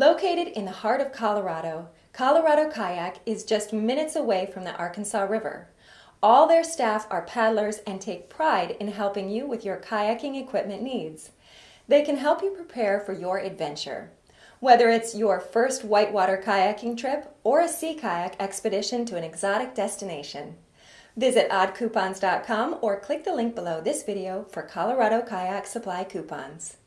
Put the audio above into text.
Located in the heart of Colorado, Colorado Kayak is just minutes away from the Arkansas River. All their staff are paddlers and take pride in helping you with your kayaking equipment needs. They can help you prepare for your adventure. Whether it's your first whitewater kayaking trip or a sea kayak expedition to an exotic destination. Visit oddcoupons.com or click the link below this video for Colorado Kayak Supply coupons.